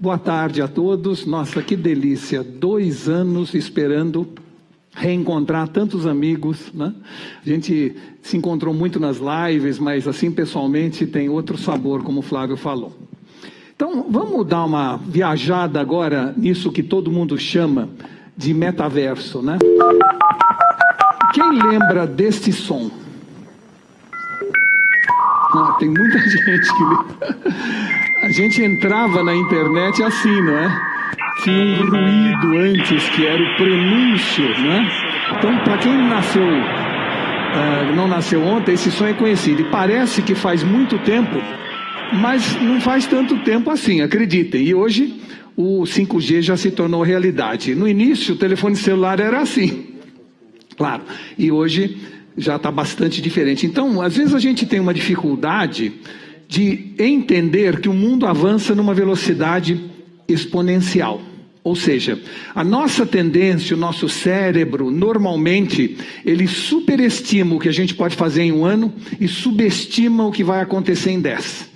Boa tarde a todos. Nossa, que delícia! Dois anos esperando reencontrar tantos amigos, né? A gente se encontrou muito nas lives, mas assim pessoalmente tem outro sabor, como o Flávio falou. Então, vamos dar uma viajada agora nisso que todo mundo chama de metaverso, né? Quem lembra deste som? Ah, tem muita gente que. A gente entrava na internet assim, não é? Tinha um ruído antes que era o prenúncio, né? Então, para quem nasceu, uh, não nasceu ontem, esse som é conhecido. E parece que faz muito tempo, mas não faz tanto tempo assim, acreditem. E hoje o 5G já se tornou realidade. No início, o telefone celular era assim, claro. E hoje já está bastante diferente. Então, às vezes a gente tem uma dificuldade de entender que o mundo avança numa velocidade exponencial. Ou seja, a nossa tendência, o nosso cérebro, normalmente, ele superestima o que a gente pode fazer em um ano e subestima o que vai acontecer em dez.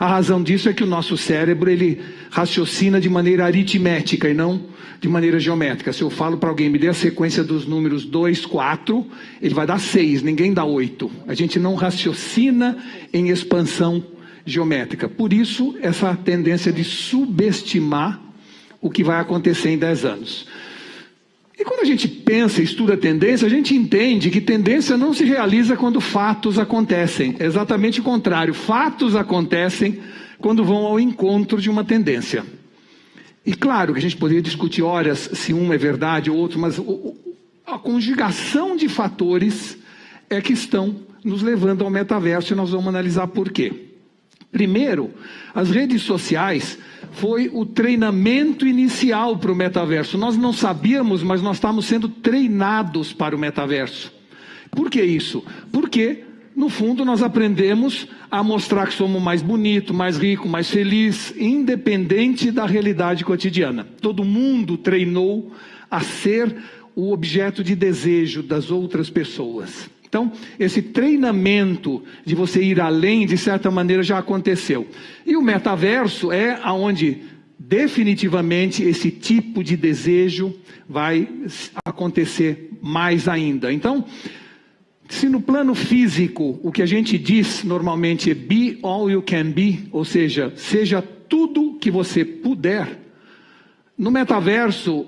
A razão disso é que o nosso cérebro, ele raciocina de maneira aritmética e não de maneira geométrica. Se eu falo para alguém, me dê a sequência dos números 2, 4, ele vai dar 6, ninguém dá 8. A gente não raciocina em expansão geométrica. Por isso, essa tendência de subestimar o que vai acontecer em 10 anos. E quando a gente pensa e estuda tendência, a gente entende que tendência não se realiza quando fatos acontecem. É exatamente o contrário. Fatos acontecem quando vão ao encontro de uma tendência. E claro que a gente poderia discutir horas se um é verdade ou outro, mas a conjugação de fatores é que estão nos levando ao metaverso e nós vamos analisar por quê. Primeiro, as redes sociais foi o treinamento inicial para o metaverso. Nós não sabíamos, mas nós estávamos sendo treinados para o metaverso. Por que isso? Porque no fundo, nós aprendemos a mostrar que somos mais bonito, mais rico, mais feliz, independente da realidade cotidiana. Todo mundo treinou a ser o objeto de desejo das outras pessoas. Então, esse treinamento de você ir além, de certa maneira, já aconteceu. E o metaverso é aonde definitivamente esse tipo de desejo vai acontecer mais ainda. Então, se no plano físico o que a gente diz normalmente é be all you can be, ou seja, seja tudo que você puder, no metaverso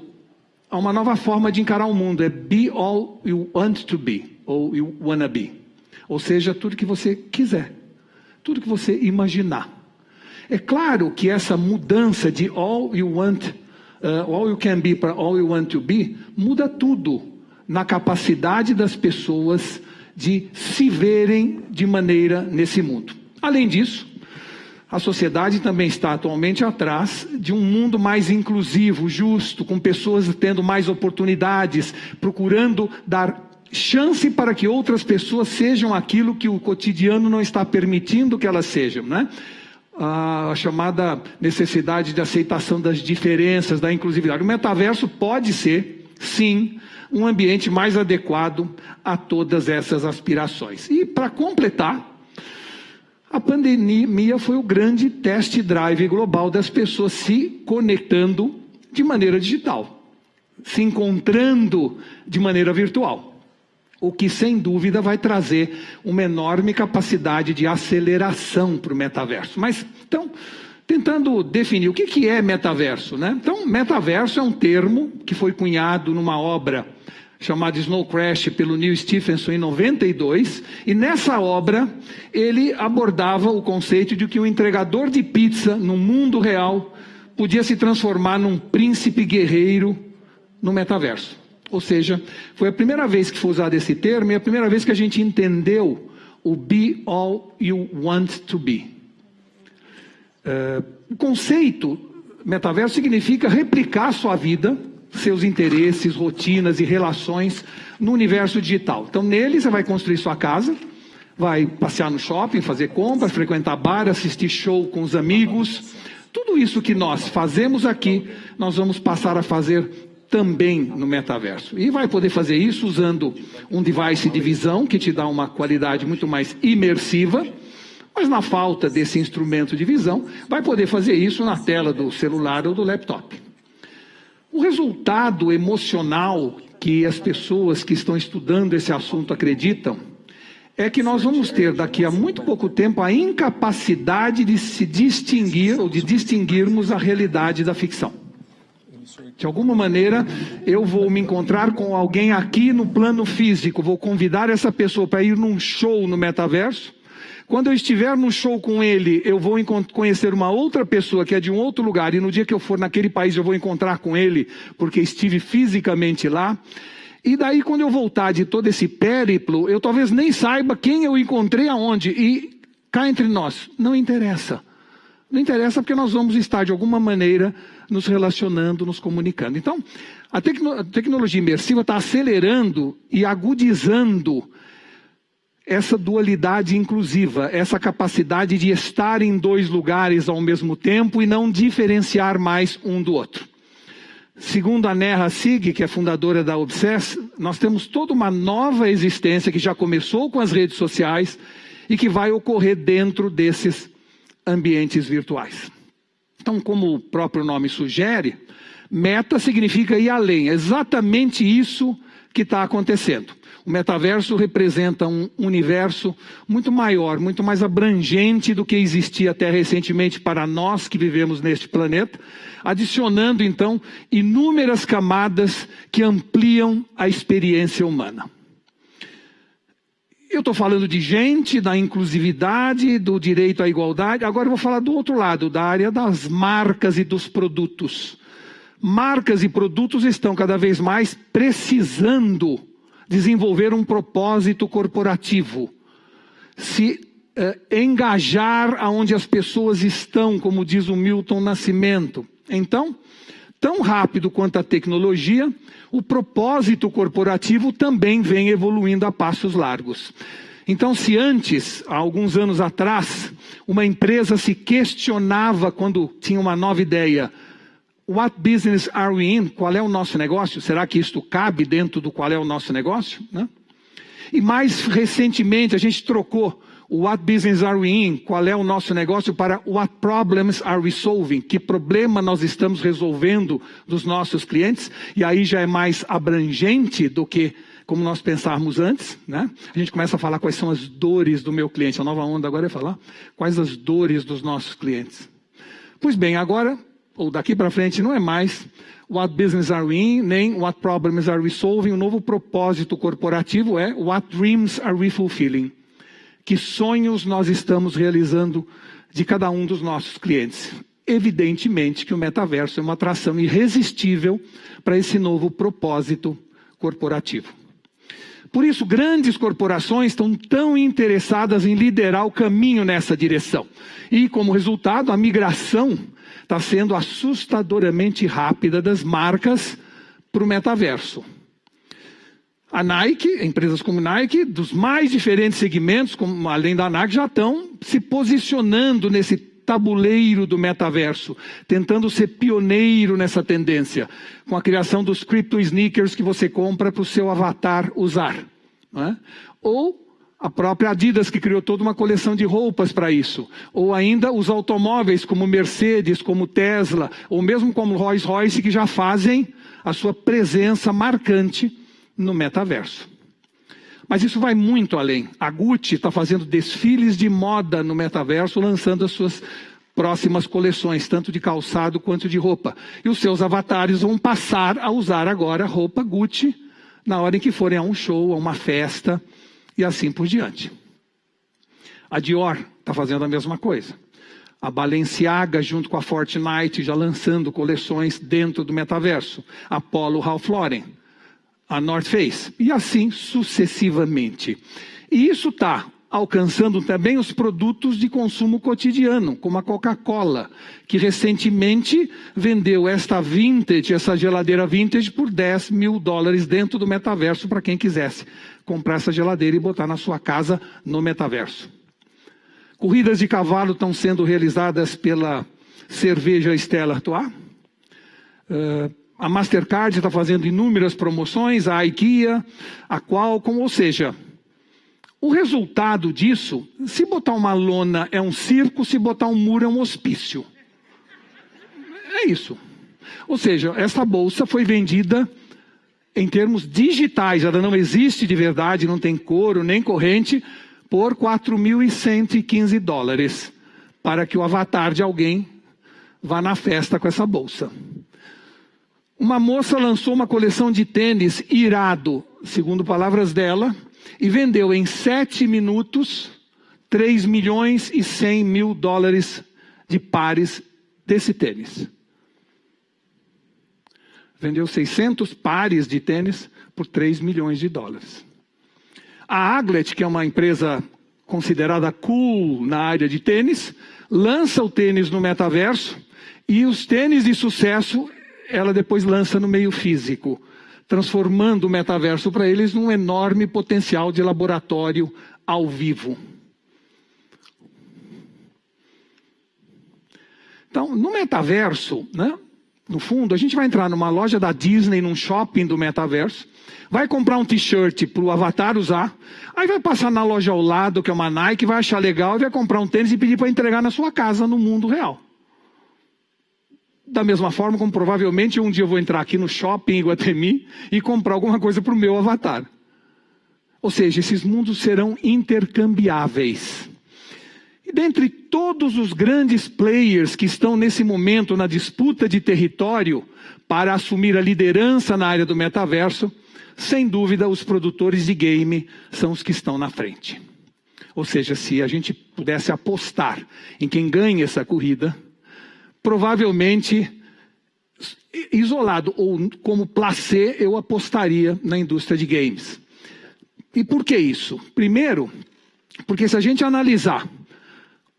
há uma nova forma de encarar o mundo, é be all you want to be, ou you wanna be. Ou seja, tudo que você quiser, tudo que você imaginar. É claro que essa mudança de all you want, uh, all you can be para all you want to be, muda tudo na capacidade das pessoas de se verem de maneira nesse mundo. Além disso, a sociedade também está atualmente atrás de um mundo mais inclusivo, justo, com pessoas tendo mais oportunidades, procurando dar chance para que outras pessoas sejam aquilo que o cotidiano não está permitindo que elas sejam, né? A chamada necessidade de aceitação das diferenças, da inclusividade. O metaverso pode ser, sim, um ambiente mais adequado a todas essas aspirações. E para completar, a pandemia foi o grande test drive global das pessoas se conectando de maneira digital, se encontrando de maneira virtual. O que sem dúvida vai trazer uma enorme capacidade de aceleração para o metaverso. Mas então, tentando definir o que, que é metaverso. Né? Então, metaverso é um termo que foi cunhado numa obra chamada Snow Crash pelo Neil Stephenson em 92, e nessa obra ele abordava o conceito de que o entregador de pizza no mundo real podia se transformar num príncipe guerreiro no metaverso. Ou seja, foi a primeira vez que foi usado esse termo e a primeira vez que a gente entendeu o be all you want to be. Uh, o conceito metaverso significa replicar sua vida, seus interesses, rotinas e relações no universo digital. Então, nele você vai construir sua casa, vai passear no shopping, fazer compras, frequentar bar, assistir show com os amigos. Tudo isso que nós fazemos aqui, nós vamos passar a fazer também no metaverso. E vai poder fazer isso usando um device de visão que te dá uma qualidade muito mais imersiva Mas na falta desse instrumento de visão, vai poder fazer isso na tela do celular ou do laptop. O resultado emocional que as pessoas que estão estudando esse assunto acreditam é que nós vamos ter daqui a muito pouco tempo a incapacidade de se distinguir ou de distinguirmos a realidade da ficção. De alguma maneira, eu vou me encontrar com alguém aqui no plano físico, vou convidar essa pessoa para ir num show no metaverso. Quando eu estiver no show com ele, eu vou conhecer uma outra pessoa que é de um outro lugar, e no dia que eu for naquele país, eu vou encontrar com ele, porque estive fisicamente lá. E daí, quando eu voltar de todo esse périplo, eu talvez nem saiba quem eu encontrei aonde. E cá entre nós, não interessa. Não interessa porque nós vamos estar, de alguma maneira, nos relacionando, nos comunicando. Então, a, tecno a tecnologia imersiva está acelerando e agudizando essa dualidade inclusiva, essa capacidade de estar em dois lugares ao mesmo tempo e não diferenciar mais um do outro. Segundo a Nerra Sig, que é fundadora da Obsess, nós temos toda uma nova existência que já começou com as redes sociais e que vai ocorrer dentro desses ambientes virtuais. Então, como o próprio nome sugere, meta significa ir além. É exatamente isso que está acontecendo. O metaverso representa um universo muito maior, muito mais abrangente do que existia até recentemente para nós que vivemos neste planeta, adicionando então inúmeras camadas que ampliam a experiência humana. Eu estou falando de gente, da inclusividade, do direito à igualdade. Agora eu vou falar do outro lado, da área das marcas e dos produtos. Marcas e produtos estão cada vez mais precisando desenvolver um propósito corporativo, se eh, engajar aonde as pessoas estão, como diz o Milton Nascimento. Então, tão rápido quanto a tecnologia, o propósito corporativo também vem evoluindo a passos largos. Então, se antes, há alguns anos atrás, uma empresa se questionava quando tinha uma nova ideia, What business are we in? Qual é o nosso negócio? Será que isto cabe dentro do qual é o nosso negócio? Né? E mais recentemente a gente trocou What business are we in? Qual é o nosso negócio para What problems are we solving? Que problema nós estamos resolvendo dos nossos clientes? E aí já é mais abrangente do que como nós pensávamos antes, né? A gente começa a falar quais são as dores do meu cliente. A nova onda agora é falar quais as dores dos nossos clientes. Pois bem, agora ou daqui para frente, não é mais what business are we in, nem what problems are we solving. O novo propósito corporativo é what dreams are we fulfilling. Que sonhos nós estamos realizando de cada um dos nossos clientes. Evidentemente que o metaverso é uma atração irresistível para esse novo propósito corporativo. Por isso, grandes corporações estão tão interessadas em liderar o caminho nessa direção. E, como resultado, a migração está sendo assustadoramente rápida das marcas para o metaverso. A Nike, empresas como Nike, dos mais diferentes segmentos, como, além da Nike, já estão se posicionando nesse tabuleiro do metaverso, tentando ser pioneiro nessa tendência, com a criação dos crypto sneakers que você compra para o seu avatar usar. É? Ou a própria Adidas que criou toda uma coleção de roupas para isso. Ou ainda os automóveis como Mercedes, como Tesla, ou mesmo como Rolls Royce que já fazem a sua presença marcante no metaverso. Mas isso vai muito além. A Gucci está fazendo desfiles de moda no metaverso, lançando as suas próximas coleções, tanto de calçado quanto de roupa. E os seus avatares vão passar a usar agora roupa Gucci na hora em que forem a um show, a uma festa e assim por diante. A Dior está fazendo a mesma coisa. A Balenciaga, junto com a Fortnite, já lançando coleções dentro do metaverso. A Polo Ralph Lauren, a North Face, e assim sucessivamente. E isso está alcançando também os produtos de consumo cotidiano, como a Coca-Cola, que recentemente vendeu esta vintage, essa geladeira vintage, por 10 mil dólares dentro do metaverso para quem quisesse comprar essa geladeira e botar na sua casa no metaverso. Corridas de cavalo estão sendo realizadas pela cerveja Stella Artois. Uh, a Mastercard está fazendo inúmeras promoções, a IKEA, a Qualcomm, ou seja, O resultado disso, se botar uma lona é um circo, se botar um muro é um hospício. É isso. Ou seja, essa bolsa foi vendida em termos digitais, ela não existe de verdade, não tem couro nem corrente, por 4.115 dólares, para que o avatar de alguém vá na festa com essa bolsa. Uma moça lançou uma coleção de tênis irado, segundo palavras dela, e vendeu em sete minutos 3 milhões e 100 mil dólares de pares desse tênis. Vendeu 600 pares de tênis por 3 milhões de dólares. A Aglet, que é uma empresa considerada cool na área de tênis, lança o tênis no metaverso e os tênis de sucesso ela depois lança no meio físico, transformando o metaverso para eles num enorme potencial de laboratório ao vivo. Então, no metaverso, né, no fundo, a gente vai entrar numa loja da Disney, num shopping do metaverso, vai comprar um t-shirt para o avatar usar, aí vai passar na loja ao lado, que é uma Nike, vai achar legal e vai comprar um tênis e pedir para entregar na sua casa no mundo real. Da mesma forma como provavelmente um dia eu vou entrar aqui no shopping Iguatemi e comprar alguma coisa para o meu avatar. Ou seja, esses mundos serão intercambiáveis. E dentre todos os grandes players que estão nesse momento na disputa de território para assumir a liderança na área do metaverso, sem dúvida os produtores de game são os que estão na frente. Ou seja, se a gente pudesse apostar em quem ganha essa corrida, provavelmente isolado ou como placê, eu apostaria na indústria de games. E por que isso? Primeiro, porque se a gente analisar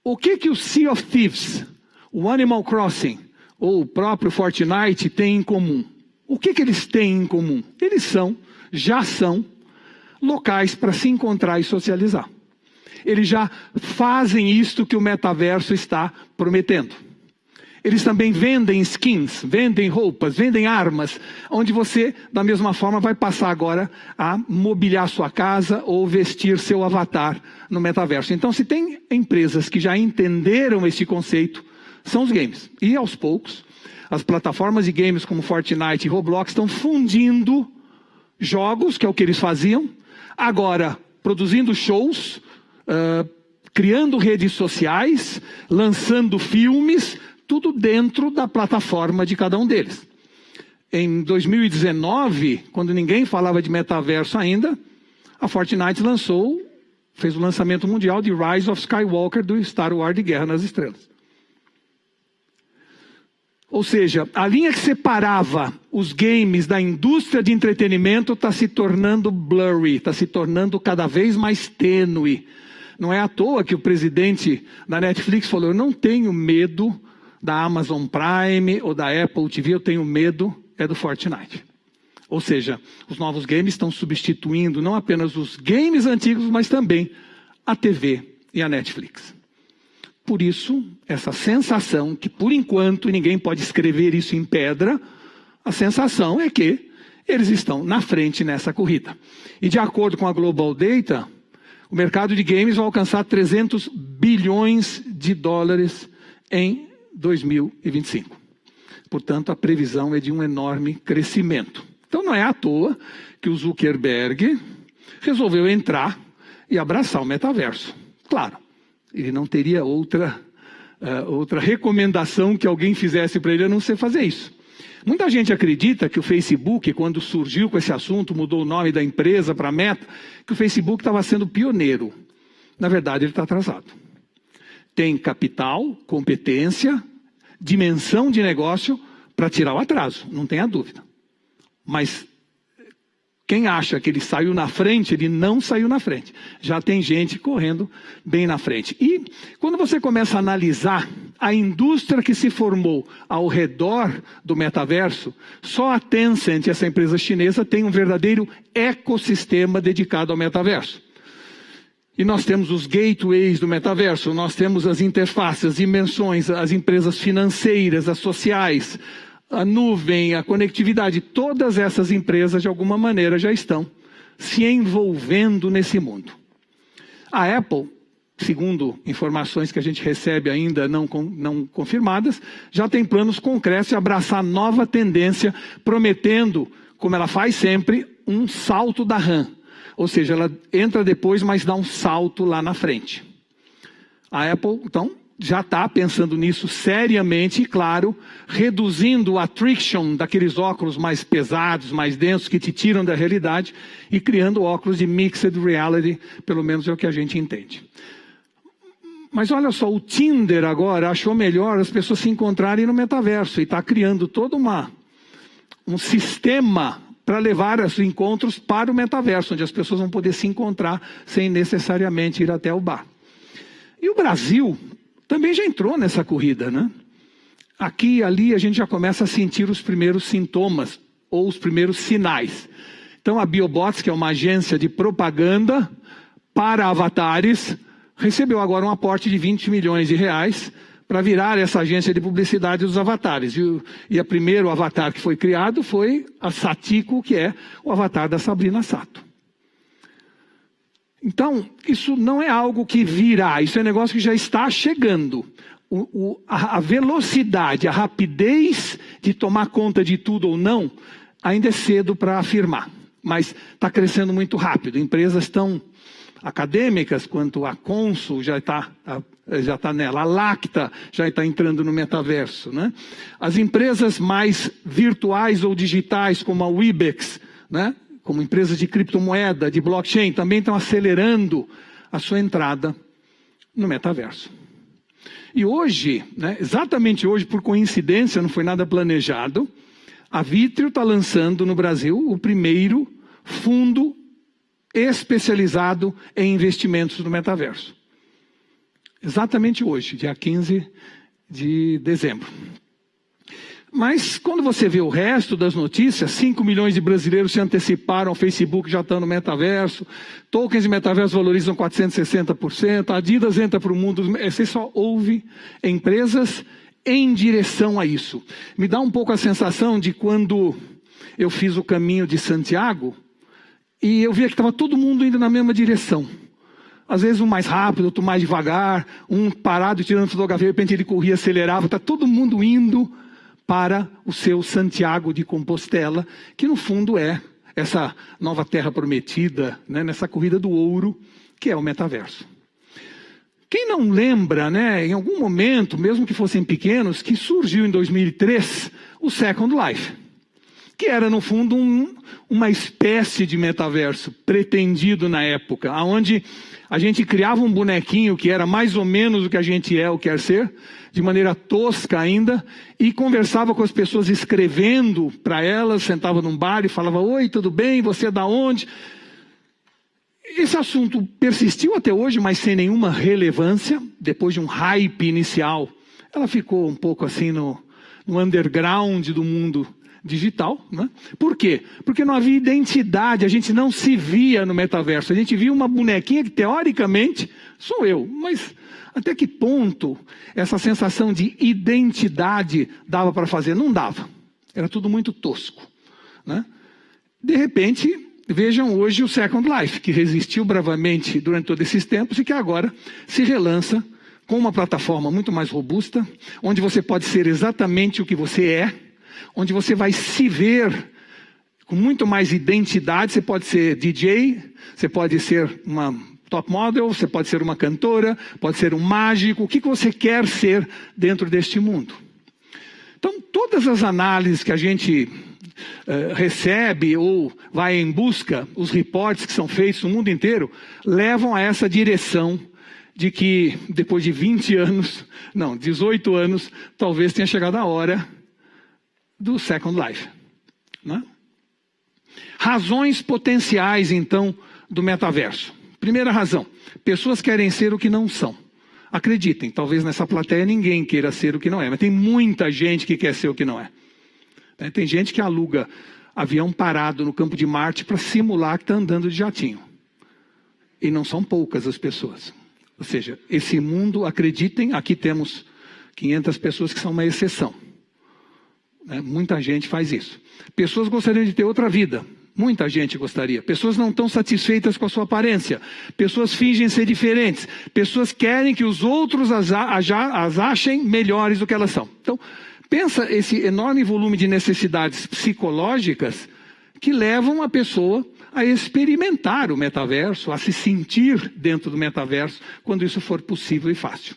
o que, que o Sea of Thieves, o Animal Crossing ou o próprio Fortnite têm em comum? O que, que eles têm em comum? Eles são, já são, locais para se encontrar e socializar. Eles já fazem isto que o metaverso está prometendo. Eles também vendem skins, vendem roupas, vendem armas, onde você, da mesma forma, vai passar agora a mobiliar sua casa ou vestir seu avatar no metaverso. Então, se tem empresas que já entenderam esse conceito, são os games. E aos poucos, as plataformas de games como Fortnite e Roblox estão fundindo jogos, que é o que eles faziam, agora produzindo shows, uh, criando redes sociais, lançando filmes, tudo dentro da plataforma de cada um deles. Em 2019, quando ninguém falava de metaverso ainda, a Fortnite lançou, fez o lançamento mundial de Rise of Skywalker do Star Wars de Guerra nas Estrelas. Ou seja, a linha que separava os games da indústria de entretenimento está se tornando blurry, está se tornando cada vez mais tênue. Não é à toa que o presidente da Netflix falou: Eu não tenho medo da Amazon Prime ou da Apple TV, eu tenho medo, é do Fortnite. Ou seja, os novos games estão substituindo não apenas os games antigos, mas também a TV e a Netflix. Por isso, essa sensação, que por enquanto ninguém pode escrever isso em pedra, a sensação é que eles estão na frente nessa corrida. E de acordo com a Global Data, o mercado de games vai alcançar 300 bilhões de dólares em 2025. Portanto, a previsão é de um enorme crescimento. Então, não é à toa que o Zuckerberg resolveu entrar e abraçar o metaverso. Claro, ele não teria outra, uh, outra recomendação que alguém fizesse para ele a não ser fazer isso. Muita gente acredita que o Facebook, quando surgiu com esse assunto, mudou o nome da empresa para Meta, que o Facebook estava sendo pioneiro. Na verdade, ele está atrasado tem capital, competência, dimensão de negócio para tirar o atraso, não tenha dúvida. Mas quem acha que ele saiu na frente, ele não saiu na frente. Já tem gente correndo bem na frente. E quando você começa a analisar a indústria que se formou ao redor do metaverso, só a Tencent, essa empresa chinesa, tem um verdadeiro ecossistema dedicado ao metaverso. E nós temos os gateways do metaverso, nós temos as interfaces, as dimensões, as empresas financeiras, as sociais, a nuvem, a conectividade. Todas essas empresas, de alguma maneira, já estão se envolvendo nesse mundo. A Apple, segundo informações que a gente recebe ainda não, não confirmadas, já tem planos concretos de abraçar nova tendência, prometendo, como ela faz sempre, um salto da RAM. Ou seja, ela entra depois, mas dá um salto lá na frente. A Apple, então, já está pensando nisso seriamente e, claro, reduzindo o attrition daqueles óculos mais pesados, mais densos, que te tiram da realidade e criando óculos de mixed reality, pelo menos é o que a gente entende. Mas olha só, o Tinder agora achou melhor as pessoas se encontrarem no metaverso e está criando todo uma, um sistema para levar os encontros para o metaverso, onde as pessoas vão poder se encontrar sem necessariamente ir até o bar. E o Brasil também já entrou nessa corrida, né? Aqui e ali a gente já começa a sentir os primeiros sintomas ou os primeiros sinais. Então a Biobots, que é uma agência de propaganda para avatares, recebeu agora um aporte de 20 milhões de reais para virar essa agência de publicidade dos avatares. E, o, e a primeiro avatar que foi criado foi a Satiko, que é o avatar da Sabrina Sato. Então, isso não é algo que virá, isso é um negócio que já está chegando. O, o, a, a velocidade, a rapidez de tomar conta de tudo ou não, ainda é cedo para afirmar. Mas está crescendo muito rápido. Empresas tão acadêmicas, quanto a Consul já está já tá nela, a Lacta já está entrando no metaverso. Né? As empresas mais virtuais ou digitais, como a Webex, né? como empresas de criptomoeda, de blockchain, também estão acelerando a sua entrada no metaverso. E hoje, né, exatamente hoje, por coincidência, não foi nada planejado, a Vitrio está lançando no Brasil o primeiro fundo especializado em investimentos no metaverso. Exatamente hoje, dia 15 de dezembro. Mas quando você vê o resto das notícias, 5 milhões de brasileiros se anteciparam, o Facebook já está no metaverso, tokens de metaverso valorizam 460%, a Adidas entra para o mundo, você só ouve empresas em direção a isso. Me dá um pouco a sensação de quando eu fiz o caminho de Santiago e eu via que estava todo mundo indo na mesma direção. Às vezes um mais rápido, outro mais devagar, um parado tirando fotografia, de repente ele corria, acelerava, está todo mundo indo para o seu Santiago de Compostela, que no fundo é essa nova terra prometida, né, nessa corrida do ouro, que é o metaverso. Quem não lembra, né, em algum momento, mesmo que fossem pequenos, que surgiu em 2003 o Second Life, que era no fundo um, uma espécie de metaverso pretendido na época, onde a gente criava um bonequinho que era mais ou menos o que a gente é ou quer ser, de maneira tosca ainda, e conversava com as pessoas escrevendo para elas, sentava num bar e falava: Oi, tudo bem? Você é da onde? Esse assunto persistiu até hoje, mas sem nenhuma relevância, depois de um hype inicial. Ela ficou um pouco assim no, no underground do mundo digital. Né? Por quê? Porque não havia identidade, a gente não se via no metaverso. A gente via uma bonequinha que, teoricamente, sou eu. Mas até que ponto essa sensação de identidade dava para fazer? Não dava. Era tudo muito tosco. Né? De repente, vejam hoje o Second Life, que resistiu bravamente durante todos esses tempos e que agora se relança com uma plataforma muito mais robusta, onde você pode ser exatamente o que você é onde você vai se ver com muito mais identidade. Você pode ser DJ, você pode ser uma top model, você pode ser uma cantora, pode ser um mágico, o que você quer ser dentro deste mundo. Então, todas as análises que a gente uh, recebe ou vai em busca, os reportes que são feitos no mundo inteiro, levam a essa direção de que depois de 20 anos, não, 18 anos, talvez tenha chegado a hora do Second Life. Né? Razões potenciais, então, do metaverso. Primeira razão: pessoas querem ser o que não são. Acreditem, talvez nessa plateia ninguém queira ser o que não é, mas tem muita gente que quer ser o que não é. Né? Tem gente que aluga avião parado no campo de Marte para simular que está andando de jatinho. E não são poucas as pessoas. Ou seja, esse mundo, acreditem, aqui temos 500 pessoas que são uma exceção. Né? Muita gente faz isso. Pessoas gostariam de ter outra vida, Muita gente gostaria. Pessoas não estão satisfeitas com a sua aparência. Pessoas fingem ser diferentes. Pessoas querem que os outros as, as achem melhores do que elas são. Então, pensa esse enorme volume de necessidades psicológicas que levam a pessoa a experimentar o metaverso, a se sentir dentro do metaverso, quando isso for possível e fácil.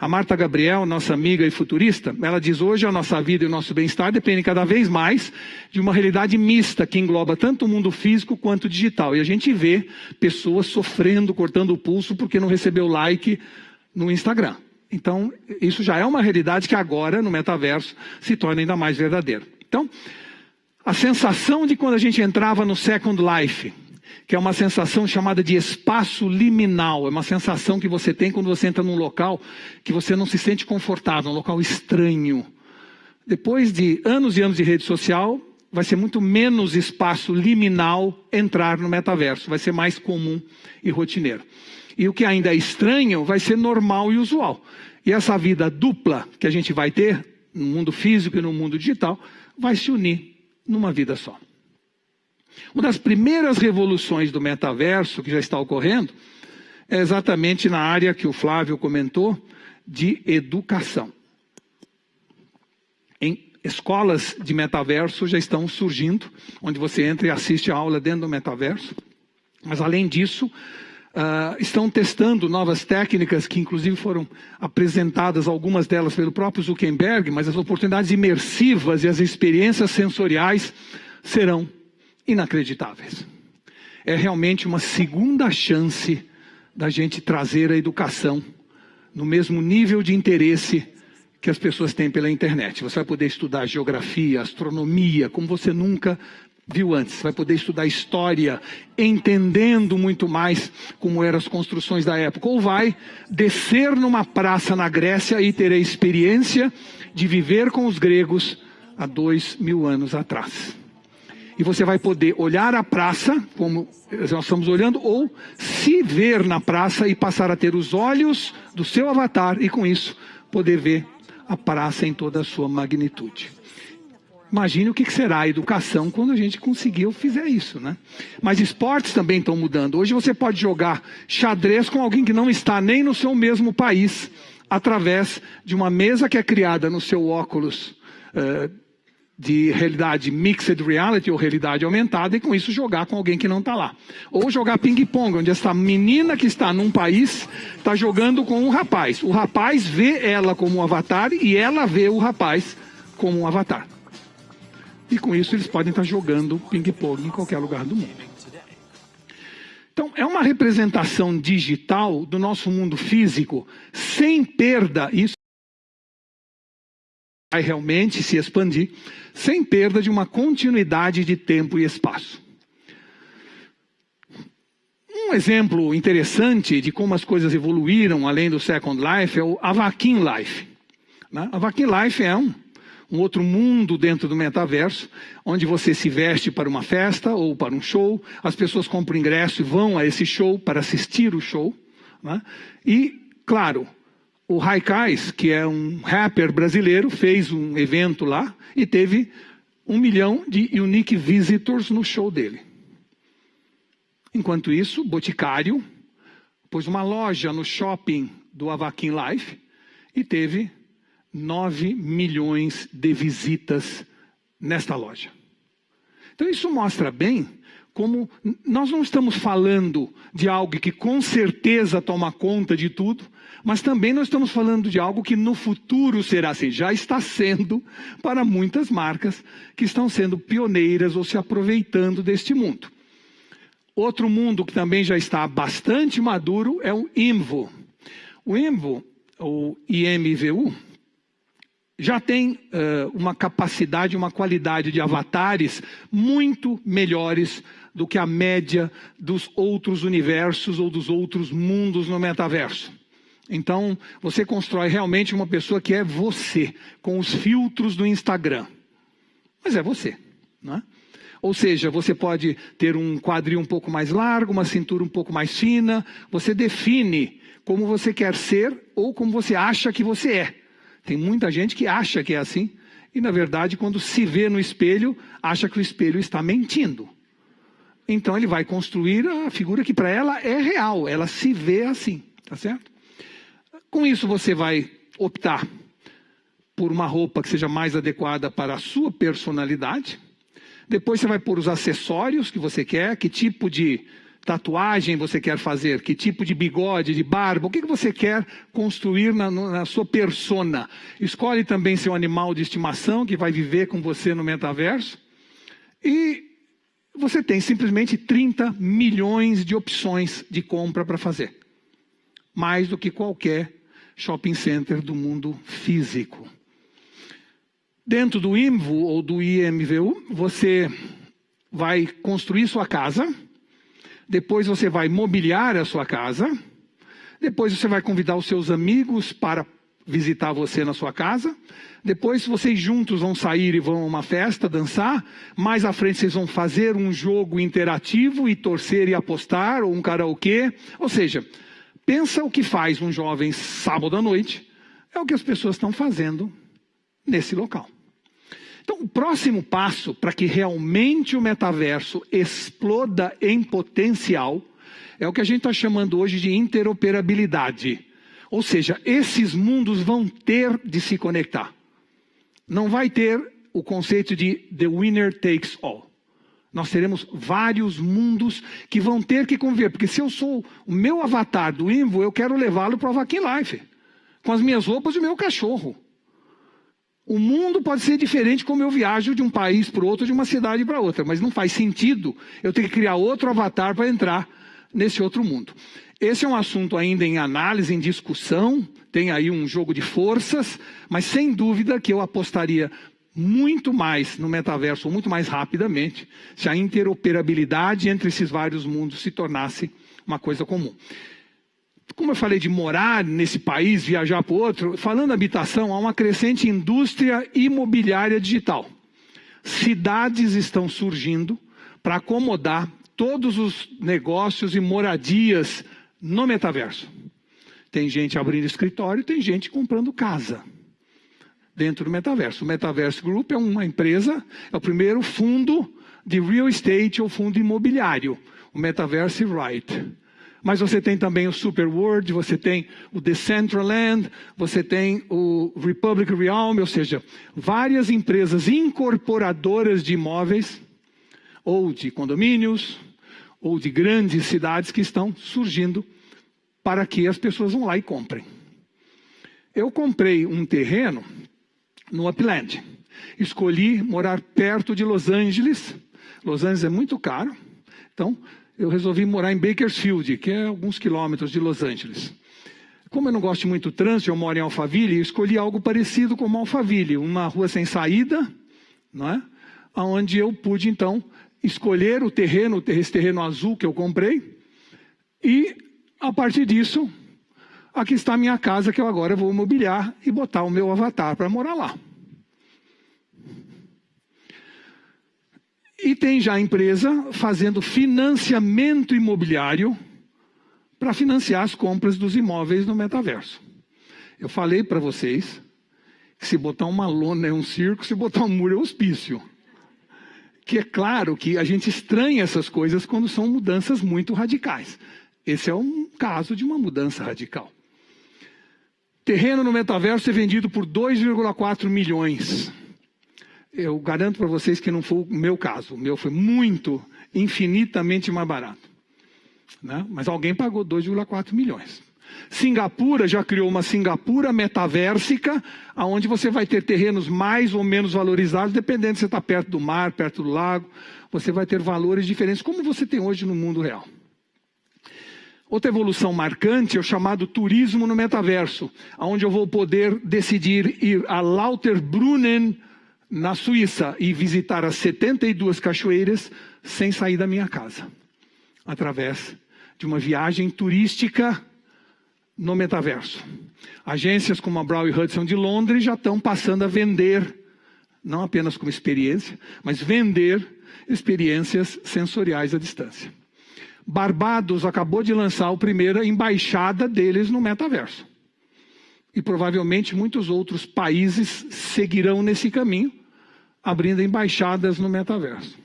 A Marta Gabriel, nossa amiga e futurista, ela diz hoje a nossa vida e o nosso bem-estar dependem cada vez mais de uma realidade mista que engloba tanto o mundo físico quanto o digital. E a gente vê pessoas sofrendo, cortando o pulso porque não recebeu like no Instagram. Então, isso já é uma realidade que agora, no metaverso, se torna ainda mais verdadeira. Então, a sensação de quando a gente entrava no Second Life, que é uma sensação chamada de espaço liminal. É uma sensação que você tem quando você entra num local que você não se sente confortável, um local estranho. Depois de anos e anos de rede social, vai ser muito menos espaço liminal entrar no metaverso, vai ser mais comum e rotineiro. E o que ainda é estranho vai ser normal e usual. E essa vida dupla que a gente vai ter no mundo físico e no mundo digital vai se unir numa vida só. Uma das primeiras revoluções do metaverso que já está ocorrendo é exatamente na área que o Flávio comentou de educação. Em escolas de metaverso já estão surgindo, onde você entra e assiste a aula dentro do metaverso. Mas além disso, uh, estão testando novas técnicas que inclusive foram apresentadas, algumas delas pelo próprio Zuckerberg, mas as oportunidades imersivas e as experiências sensoriais serão inacreditáveis. É realmente uma segunda chance da gente trazer a educação no mesmo nível de interesse que as pessoas têm pela internet. Você vai poder estudar geografia, astronomia, como você nunca viu antes. Você vai poder estudar história, entendendo muito mais como eram as construções da época. Ou vai descer numa praça na Grécia e ter a experiência de viver com os gregos há dois mil anos atrás e você vai poder olhar a praça, como nós estamos olhando, ou se ver na praça e passar a ter os olhos do seu avatar e com isso poder ver a praça em toda a sua magnitude. Imagine o que será a educação quando a gente conseguir fizer isso, né? Mas esportes também estão mudando. Hoje você pode jogar xadrez com alguém que não está nem no seu mesmo país, através de uma mesa que é criada no seu óculos uh, de realidade mixed reality ou realidade aumentada e com isso jogar com alguém que não está lá. Ou jogar ping-pong, onde essa menina que está num país está jogando com um rapaz. O rapaz vê ela como um avatar e ela vê o rapaz como um avatar. E com isso eles podem estar jogando ping-pong em qualquer lugar do mundo. Então, é uma representação digital do nosso mundo físico sem perda. Isso vai realmente se expandir sem perda de uma continuidade de tempo e espaço. Um exemplo interessante de como as coisas evoluíram além do Second Life é o Avakin Life. Né? Avakin Life é um, um outro mundo dentro do metaverso, onde você se veste para uma festa ou para um show, as pessoas compram ingresso e vão a esse show para assistir o show. Né? E, claro, o Raikais, que é um rapper brasileiro, fez um evento lá e teve um milhão de unique visitors no show dele. Enquanto isso, Boticário pôs uma loja no shopping do Avakin Life e teve 9 milhões de visitas nesta loja. Então isso mostra bem como nós não estamos falando de algo que com certeza toma conta de tudo, mas também nós estamos falando de algo que no futuro será assim, já está sendo para muitas marcas que estão sendo pioneiras ou se aproveitando deste mundo. Outro mundo que também já está bastante maduro é o IMVO. O IMVO, ou IMVU, já tem uh, uma capacidade, uma qualidade de avatares muito melhores do que a média dos outros universos ou dos outros mundos no metaverso. Então, você constrói realmente uma pessoa que é você, com os filtros do Instagram. Mas é você, não é? Ou seja, você pode ter um quadril um pouco mais largo, uma cintura um pouco mais fina. Você define como você quer ser ou como você acha que você é. Tem muita gente que acha que é assim e, na verdade, quando se vê no espelho, acha que o espelho está mentindo. então ele vai construir a figura que para ela é real, ela se vê assim, tá certo? Com isso você vai optar por uma roupa que seja mais adequada para a sua personalidade. Depois você vai pôr os acessórios que você quer, que tipo de tatuagem você quer fazer, que tipo de bigode, de barba, o que, que você quer construir na, na sua persona. Escolhe também seu animal de estimação que vai viver com você no metaverso. E você tem simplesmente 30 milhões de opções de compra para fazer. Mais do que qualquer shopping center do mundo físico. Dentro do IMVU ou do IMVU, você vai construir sua casa depois você vai mobiliar a sua casa. Depois você vai convidar os seus amigos para visitar você na sua casa. Depois vocês juntos vão sair e vão a uma festa, dançar. Mais à frente vocês vão fazer um jogo interativo e torcer e apostar, ou um karaokê. Ou seja, pensa o que faz um jovem sábado à noite. É o que as pessoas estão fazendo nesse local. Então, o próximo passo para que realmente o metaverso exploda em potencial é o que a gente está chamando hoje de interoperabilidade. Ou seja, esses mundos vão ter de se conectar. Não vai ter o conceito de the winner takes all. Nós teremos vários mundos que vão ter que conviver. Porque se eu sou o meu avatar do Invo, eu quero levá-lo para o Vakin Life. Com as minhas roupas e o meu cachorro. O mundo pode ser diferente como eu viajo de um país para o outro, de uma cidade para outra, mas não faz sentido eu ter que criar outro avatar para entrar nesse outro mundo. Esse é um assunto ainda em análise, em discussão, tem aí um jogo de forças, mas sem dúvida que eu apostaria muito mais no metaverso, muito mais rapidamente, se a interoperabilidade entre esses vários mundos se tornasse uma coisa comum como eu falei de morar nesse país, viajar para outro, falando habitação, há uma crescente indústria imobiliária digital. Cidades estão surgindo para acomodar todos os negócios e moradias no metaverso. Tem gente abrindo escritório, tem gente comprando casa dentro do metaverso. O Metaverso Group é uma empresa, é o primeiro fundo de real estate ou fundo imobiliário, o Metaverse Right. Mas você tem também o Superworld, você tem o Decentraland, você tem o Republic Realm, ou seja, várias empresas incorporadoras de imóveis, ou de condomínios, ou de grandes cidades que estão surgindo para que as pessoas vão lá e comprem. Eu comprei um terreno no Upland. Escolhi morar perto de Los Angeles. Los Angeles é muito caro. Então, eu resolvi morar em Bakersfield, que é alguns quilômetros de Los Angeles. Como eu não gosto muito do trânsito, eu moro em Alphaville, escolhi algo parecido com Alphaville, uma rua sem saída, não é? onde eu pude, então, escolher o terreno, esse terreno azul que eu comprei, e, a partir disso, aqui está a minha casa que eu agora vou mobiliar e botar o meu avatar para morar lá. E tem já empresa fazendo financiamento imobiliário para financiar as compras dos imóveis no metaverso. Eu falei para vocês que se botar uma lona é um circo, se botar um muro é um hospício. Que é claro que a gente estranha essas coisas quando são mudanças muito radicais. Esse é um caso de uma mudança radical. Terreno no metaverso é vendido por 2,4 milhões eu garanto para vocês que não foi o meu caso. O meu foi muito, infinitamente mais barato. Né? Mas alguém pagou 2,4 milhões. Singapura já criou uma Singapura metaversica, onde você vai ter terrenos mais ou menos valorizados, dependendo se você está perto do mar, perto do lago. Você vai ter valores diferentes, como você tem hoje no mundo real. Outra evolução marcante é o chamado turismo no metaverso, onde eu vou poder decidir ir a Lauterbrunnen, na Suíça e visitar as 72 cachoeiras sem sair da minha casa, através de uma viagem turística no metaverso. Agências como a Brown Hudson de Londres já estão passando a vender, não apenas como experiência, mas vender experiências sensoriais à distância. Barbados acabou de lançar a primeira embaixada deles no metaverso. E provavelmente muitos outros países seguirão nesse caminho, abrindo embaixadas no metaverso.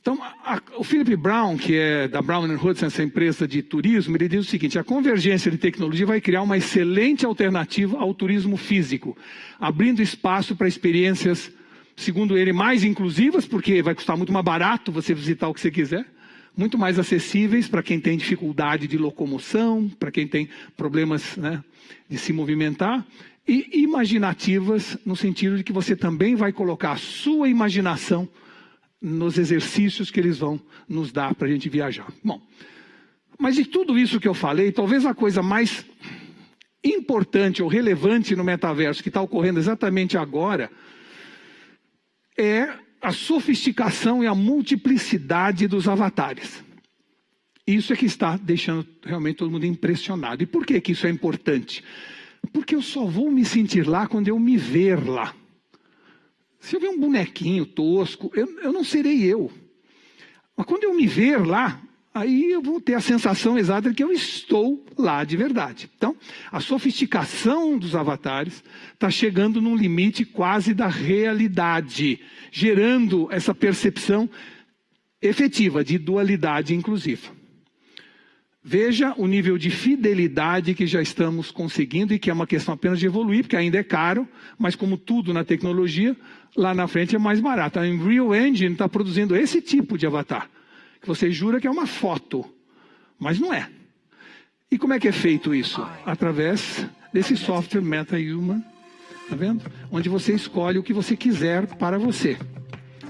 Então, a, o Philip Brown, que é da Brown Hudson, essa empresa de turismo, ele diz o seguinte: a convergência de tecnologia vai criar uma excelente alternativa ao turismo físico, abrindo espaço para experiências, segundo ele, mais inclusivas, porque vai custar muito mais barato você visitar o que você quiser, muito mais acessíveis para quem tem dificuldade de locomoção, para quem tem problemas né, de se movimentar, e imaginativas, no sentido de que você também vai colocar a sua imaginação nos exercícios que eles vão nos dar para a gente viajar. Bom, mas de tudo isso que eu falei, talvez a coisa mais importante ou relevante no metaverso que está ocorrendo exatamente agora é a sofisticação e a multiplicidade dos avatares. Isso é que está deixando realmente todo mundo impressionado. E por que, que isso é importante? Porque eu só vou me sentir lá quando eu me ver lá. Se eu ver um bonequinho tosco, eu, eu não serei eu. Mas quando eu me ver lá, aí eu vou ter a sensação exata de que eu estou lá de verdade. Então, a sofisticação dos avatares está chegando num limite quase da realidade, gerando essa percepção efetiva de dualidade inclusiva. Veja o nível de fidelidade que já estamos conseguindo e que é uma questão apenas de evoluir, porque ainda é caro, mas como tudo na tecnologia, lá na frente é mais barato. A Unreal Engine está produzindo esse tipo de avatar, que você jura que é uma foto, mas não é. E como é que é feito isso? Através desse software MetaHuman, tá vendo? Onde você escolhe o que você quiser para você.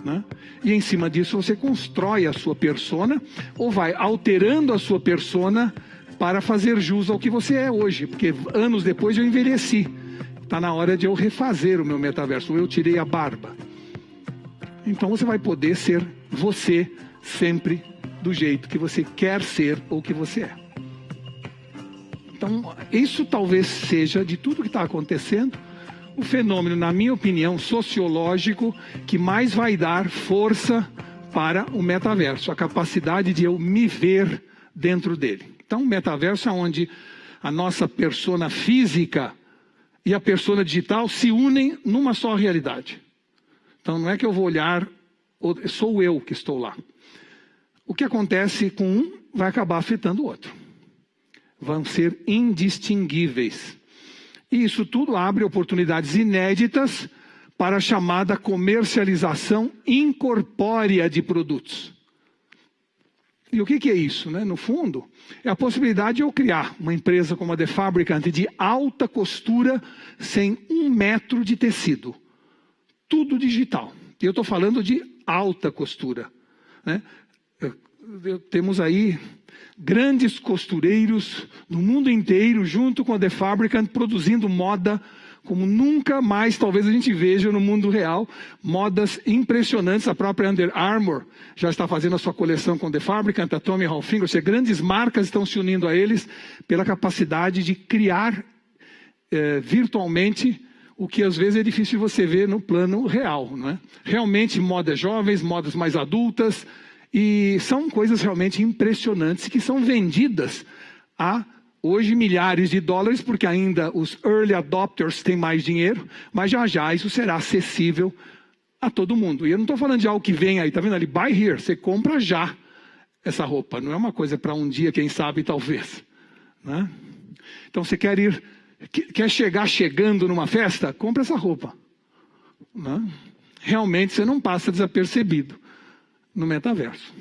Né? E em cima disso você constrói a sua persona ou vai alterando a sua persona para fazer jus ao que você é hoje, porque anos depois eu envelheci. Está na hora de eu refazer o meu metaverso. Eu tirei a barba. Então você vai poder ser você sempre do jeito que você quer ser ou que você é. Então, isso talvez seja de tudo que está acontecendo o fenômeno, na minha opinião, sociológico que mais vai dar força para o metaverso, a capacidade de eu me ver dentro dele. Então, o metaverso é onde a nossa persona física e a persona digital se unem numa só realidade. Então, não é que eu vou olhar, sou eu que estou lá. O que acontece com um vai acabar afetando o outro. Vão ser indistinguíveis. E isso tudo abre oportunidades inéditas para a chamada comercialização incorpórea de produtos. E o que, que é isso? Né? No fundo, é a possibilidade de eu criar uma empresa como a The Fabricant de alta costura sem um metro de tecido. Tudo digital. E eu estou falando de alta costura. Né? Temos aí grandes costureiros no mundo inteiro, junto com a The Fabricant, produzindo moda como nunca mais talvez a gente veja no mundo real. Modas impressionantes. A própria Under Armour já está fazendo a sua coleção com The Fabricant, a Tommy Hilfiger. Seja, grandes marcas estão se unindo a eles pela capacidade de criar eh, virtualmente o que às vezes é difícil você ver no plano real. Não é? Realmente modas jovens, modas mais adultas, e são coisas realmente impressionantes que são vendidas a hoje milhares de dólares, porque ainda os early adopters têm mais dinheiro, mas já já isso será acessível a todo mundo. E eu não estou falando de algo que vem aí, tá vendo ali? Buy here, você compra já essa roupa. Não é uma coisa para um dia, quem sabe, talvez. Né? Então você quer ir, quer chegar chegando numa festa? Compra essa roupa. Né? Realmente você não passa desapercebido no metaverso.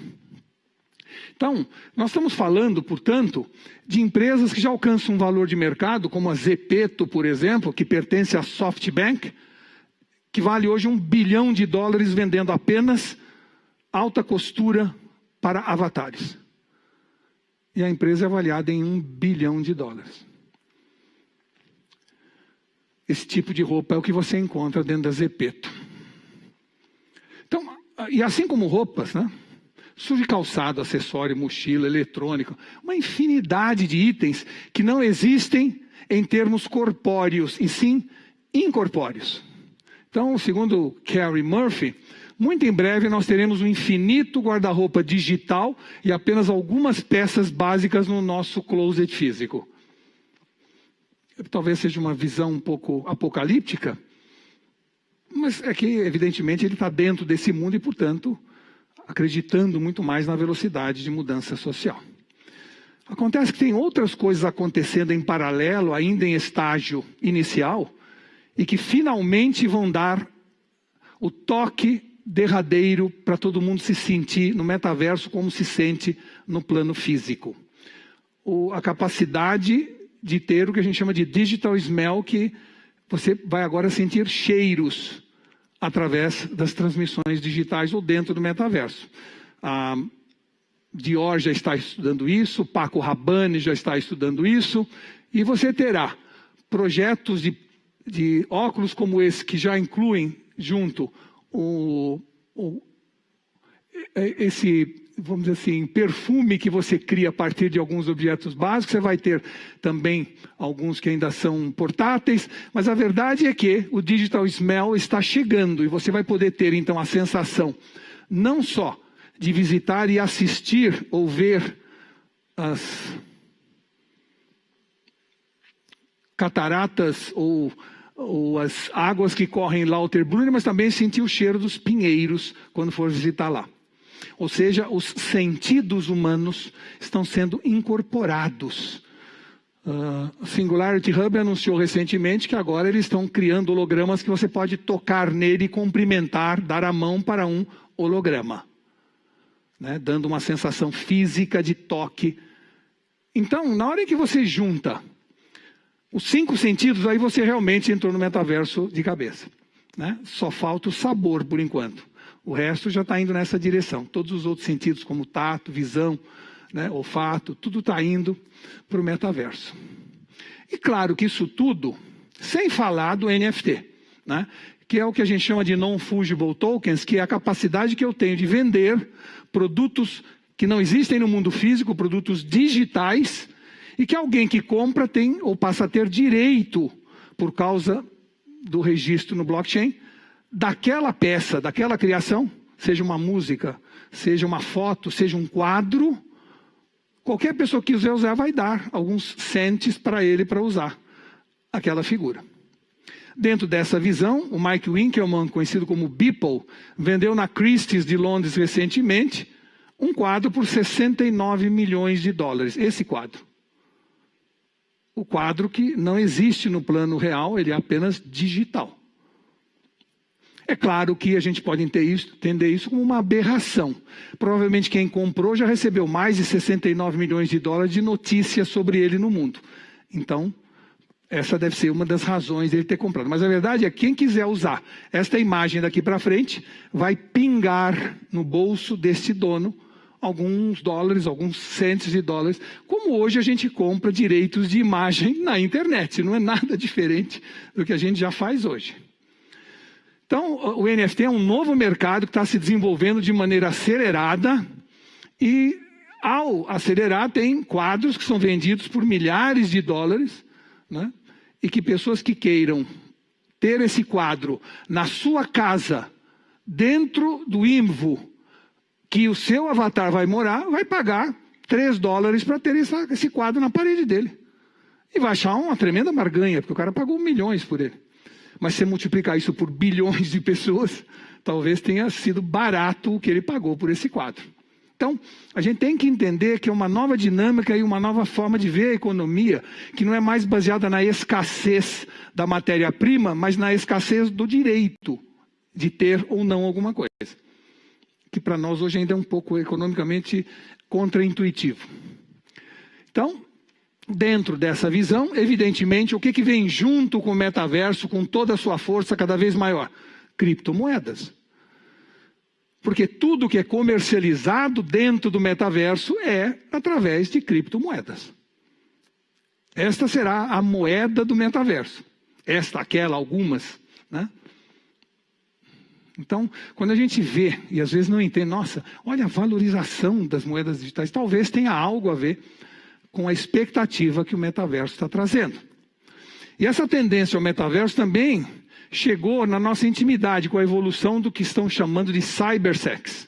Então, nós estamos falando, portanto, de empresas que já alcançam um valor de mercado, como a Zepeto, por exemplo, que pertence à SoftBank, que vale hoje um bilhão de dólares vendendo apenas alta costura para avatares. E a empresa é avaliada em um bilhão de dólares. Esse tipo de roupa é o que você encontra dentro da Zepeto. E assim como roupas, né? Surge calçado, acessório, mochila, eletrônico, uma infinidade de itens que não existem em termos corpóreos, e sim incorpóreos. Então, segundo Carrie Murphy, muito em breve nós teremos um infinito guarda-roupa digital e apenas algumas peças básicas no nosso closet físico. Talvez seja uma visão um pouco apocalíptica, mas é que, evidentemente, ele está dentro desse mundo e, portanto, acreditando muito mais na velocidade de mudança social. Acontece que tem outras coisas acontecendo em paralelo, ainda em estágio inicial, e que finalmente vão dar o toque derradeiro para todo mundo se sentir no metaverso como se sente no plano físico. O, a capacidade de ter o que a gente chama de digital smell, que você vai agora sentir cheiros através das transmissões digitais ou dentro do metaverso. A Dior já está estudando isso, Paco Rabanne já está estudando isso, e você terá projetos de, de óculos como esse que já incluem junto o, o, esse vamos dizer assim, perfume que você cria a partir de alguns objetos básicos. Você vai ter também alguns que ainda são portáteis, mas a verdade é que o Digital Smell está chegando e você vai poder ter então a sensação não só de visitar e assistir ou ver as cataratas ou, ou as águas que correm em Lauterbrunnen, mas também sentir o cheiro dos pinheiros quando for visitar lá. Ou seja, os sentidos humanos estão sendo incorporados. Uh, Singularity Hub anunciou recentemente que agora eles estão criando hologramas que você pode tocar nele cumprimentar, dar a mão para um holograma, né? dando uma sensação física de toque. Então, na hora em que você junta os cinco sentidos, aí você realmente entrou no metaverso de cabeça. Né? Só falta o sabor por enquanto. O resto já está indo nessa direção. Todos os outros sentidos, como tato, visão, né, olfato, tudo está indo para o metaverso. E claro que isso tudo, sem falar do NFT, né, que é o que a gente chama de non-fungible tokens, que é a capacidade que eu tenho de vender produtos que não existem no mundo físico, produtos digitais, e que alguém que compra tem ou passa a ter direito por causa do registro no blockchain daquela peça, daquela criação, seja uma música, seja uma foto, seja um quadro, qualquer pessoa que quiser usar vai dar alguns centes para ele para usar aquela figura. Dentro dessa visão, o Mike Winkelmann, conhecido como Beeple, vendeu na Christie's de Londres recentemente um quadro por 69 milhões de dólares. Esse quadro. O quadro que não existe no plano real, ele é apenas digital. É claro que a gente pode entender isso como uma aberração. Provavelmente quem comprou já recebeu mais de 69 milhões de dólares de notícias sobre ele no mundo. Então, essa deve ser uma das razões dele ter comprado. Mas a verdade é que quem quiser usar esta imagem daqui para frente vai pingar no bolso deste dono alguns dólares, alguns centos de dólares, como hoje a gente compra direitos de imagem na internet. Não é nada diferente do que a gente já faz hoje. Então, o NFT é um novo mercado que está se desenvolvendo de maneira acelerada e, ao acelerar, tem quadros que são vendidos por milhares de dólares, né? e que pessoas que queiram ter esse quadro na sua casa, dentro do IMVO, que o seu avatar vai morar, vai pagar 3 dólares para ter esse quadro na parede dele. E vai achar uma tremenda barganha, porque o cara pagou milhões por ele. Mas se multiplicar isso por bilhões de pessoas, talvez tenha sido barato o que ele pagou por esse quadro. Então, a gente tem que entender que é uma nova dinâmica e uma nova forma de ver a economia, que não é mais baseada na escassez da matéria-prima, mas na escassez do direito de ter ou não alguma coisa. Que para nós hoje ainda é um pouco economicamente contraintuitivo. Então, dentro dessa visão, evidentemente, o que, que vem junto com o metaverso, com toda a sua força cada vez maior? Criptomoedas. Porque tudo que é comercializado dentro do metaverso é através de criptomoedas. Esta será a moeda do metaverso. Esta, aquela, algumas. Né? Então, quando a gente vê, e às vezes não entende, nossa, olha a valorização das moedas digitais, talvez tenha algo a ver com a expectativa que o metaverso está trazendo. E essa tendência ao metaverso também chegou na nossa intimidade com a evolução do que estão chamando de cybersex,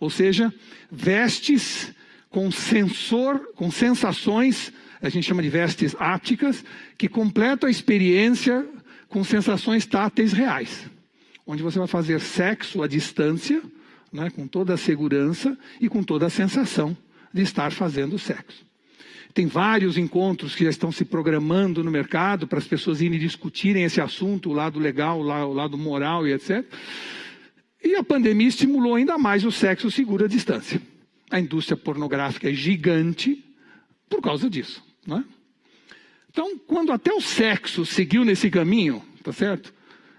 ou seja, vestes com sensor, com sensações, a gente chama de vestes ápticas, que completam a experiência com sensações táteis reais, onde você vai fazer sexo à distância, né, com toda a segurança e com toda a sensação de estar fazendo sexo. Tem vários encontros que já estão se programando no mercado para as pessoas irem discutirem esse assunto, o lado legal, o lado moral e etc. E a pandemia estimulou ainda mais o sexo seguro à distância. A indústria pornográfica é gigante por causa disso. Não é? Então, quando até o sexo seguiu nesse caminho, tá certo?